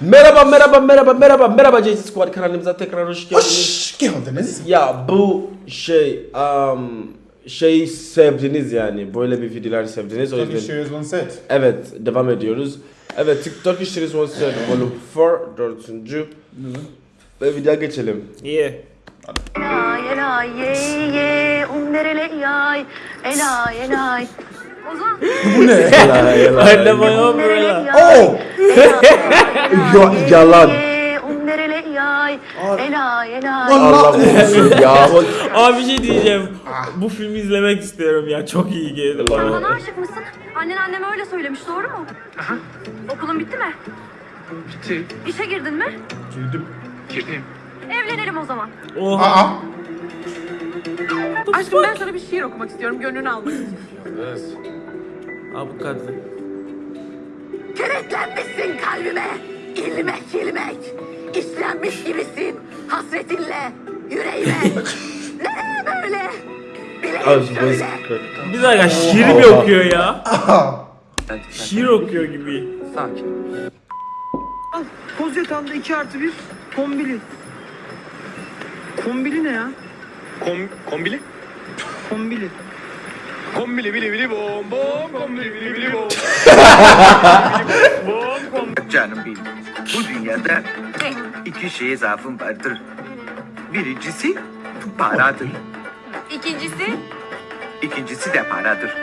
Merhaba merhaba merhaba merhaba merhaba JC Squad kanalımıza tekrar hoş geldiniz. Hoş geldiniz. Ya bu şey um, şey sevdiniz yani böyle bir videolar sevdiniz o Turkish yüzden Series One Set. evet devam ediyoruz. Evet TikTok Series One Set Volume 4 dördüncü ve videoya geçelim. Yeah. Elay elay ye ye umderele yay elay elay Ozan Bu ne? Anne bana umderele böyle. Oh! Ya- yalan. elay elay Allah ya. Abi bir şey diyeceğim. Bu filmi izlemek istiyorum ya. Çok iyi geldi Bana bana. aşık mısın? Annen anneme öyle söylemiş doğru mu? Okulun bitti mi? Bitti. İşe girdin mi? Girdim. Girdim. Evlenelim o zaman. Oha. Aa. Aşkım ben sana bir şiir okumak istiyorum. Gönlünü almak istiyorum. Abi bu kadın. Kenetlenmişsin kalbime ilmek ilmek İşlenmiş gibisin hasretinle yüreğime Nereye böyle? Bileğim şöyle Bir dakika şiir mi okuyor ya? Şiir okuyor gibi. Sakin. Al koz yatağında 2 artı 1 kombili. Kombili ne ya? Kom kombili? Kombili. Kombili bili bili bom bom kombili bili bili bom. Canım benim. Bu dünyada iki şeye zaafım vardır. Birincisi paradır. İkincisi İkincisi de paradır.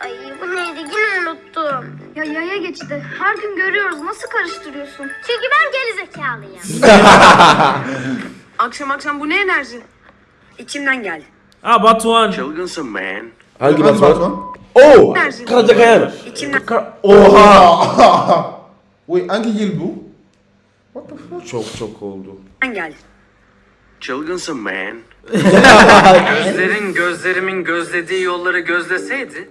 Ay bu neydi yine unuttum. Ya yaya geçti. Her gün görüyoruz. Nasıl karıştırıyorsun? Çünkü ben geri zekalıyım. Akşam akşam bu ne enerji? içimden geldi. Ha Batuhan. Çılgınsın man. Hangi Hangi Batuhan? Batuhan? Oo! Nerede? Karacakayan. İçimden Ka- Oha! Wait, hangi yıl bu? What the fuck? Çok çok oldu. geldi. Çılgınsın man. Gözlerin gözlerimin gözlediği yolları gözleseydi,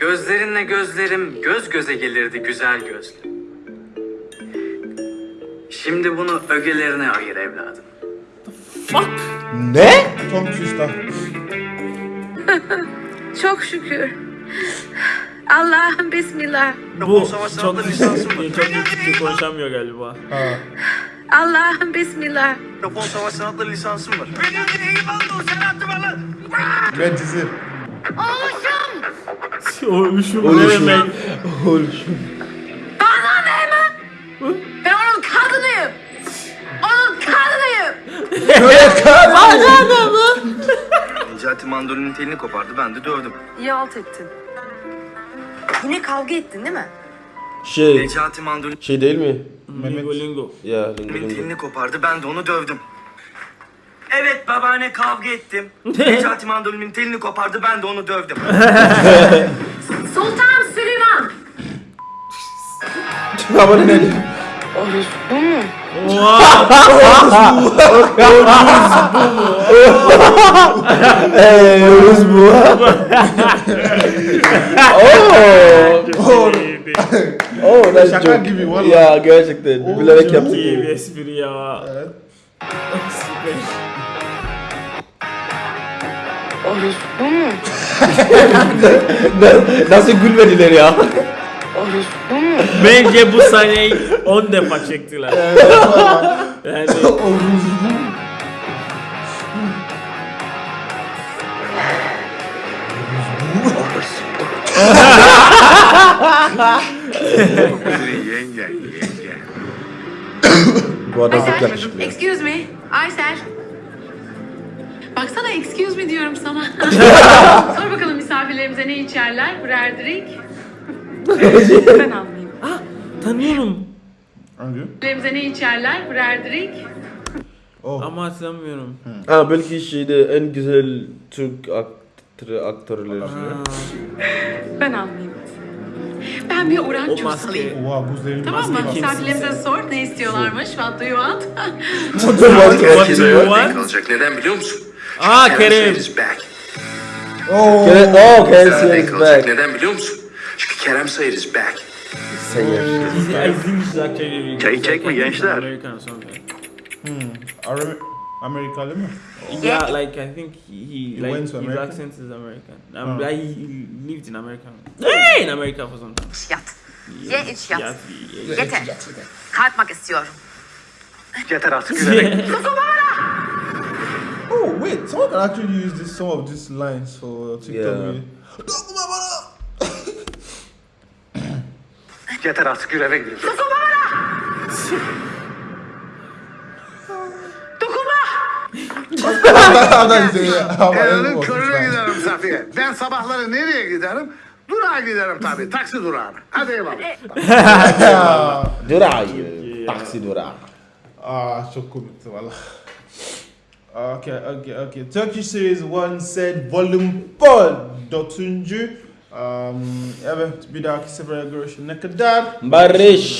gözlerinle gözlerim göz göze gelirdi güzel gözlü. Şimdi bunu ögelerine ayır evladım. Ne? Tom Twister. Çok şükür. Allah'ım bismillah. Bu çok çok iyi Türkçe konuşamıyor galiba. Ha. Allah'ım bismillah. Japon savaş sanatları lisansım var. Ben dizi. Oluşum ne Oluşum. demek? Oluşum. Ben onun kadınıyım. Onun kadınıyım. Necati mandolinin telini kopardı ben de dövdüm. İyi alt ettin. Yine kavga ettin değil mi? Şey, Necati mandolinin şey değil mi? Lingo lingo. Ya lingo lingo. telini kopardı ben de onu dövdüm. Evet babaanne kavga ettim. Necati mandolinin telini kopardı ben de onu dövdüm. Sultan Süleyman. Ama ne? Oha. Eee Yunus bu. Oo, that's Şaka çok- gibi, vallahi. Ya gerçekten. Bilerek çok yaptık. İyi bir espri ya. Evet. Nasıl gülmediler ya? Bence bu sahneyi 10 defa çektiler. Yani yenge yenge. Bu adam çok yakışıklı. ya. Excuse me. Aysel. Baksana excuse me diyorum sana. Sor bakalım misafirlerimize ne içerler? Birer drink. Ben almayayım. tanıyorum. Hangi? Ne içerler? Birer drink. Oh. Ama hatırlamıyorum. Ha belki şeyde en güzel Türk aktörü aktörleri. Ben almayayım. Ben bir oranç O maske. alayım. Oha Tamam mı? maske. Misafirlerimize sor ne istiyorlarmış. What do you want? What do you want? kalacak neden biliyor musun? Aa Kerem. back. Oh. Kerem, oh Kerem kalacak back. neden biliyor musun? Çünkü Kerem Sayır is back. Sayers. İzlemişiz actually. Çayı çekme gençler. Ara- Amerikalı mı? Yeah, like I think he, he like went his to America? accent is American. Um, Oh. like he, lived in America. Hey, in America for some time. Yat. Ye iç yat. Yat, Yeter. Kalkmak istiyorum. Yeter artık gülerek. Oh wait, someone can actually use this some of these lines for TikTok. Yeah. Yeter artık yürü eve gidiyoruz. I'm not Elinin even körüne giderim Safiye. Ben sabahları nereye giderim? Durağa giderim tabii. Taksi durağına. Hadi eyvallah. Durağı. Taksi durağı. Ah, çok komikti valla. Okay, okay, okay. Turkish Series 1 said Volume 4 dördüncü. Evet bir dahaki sefere görüşene kadar. Barış.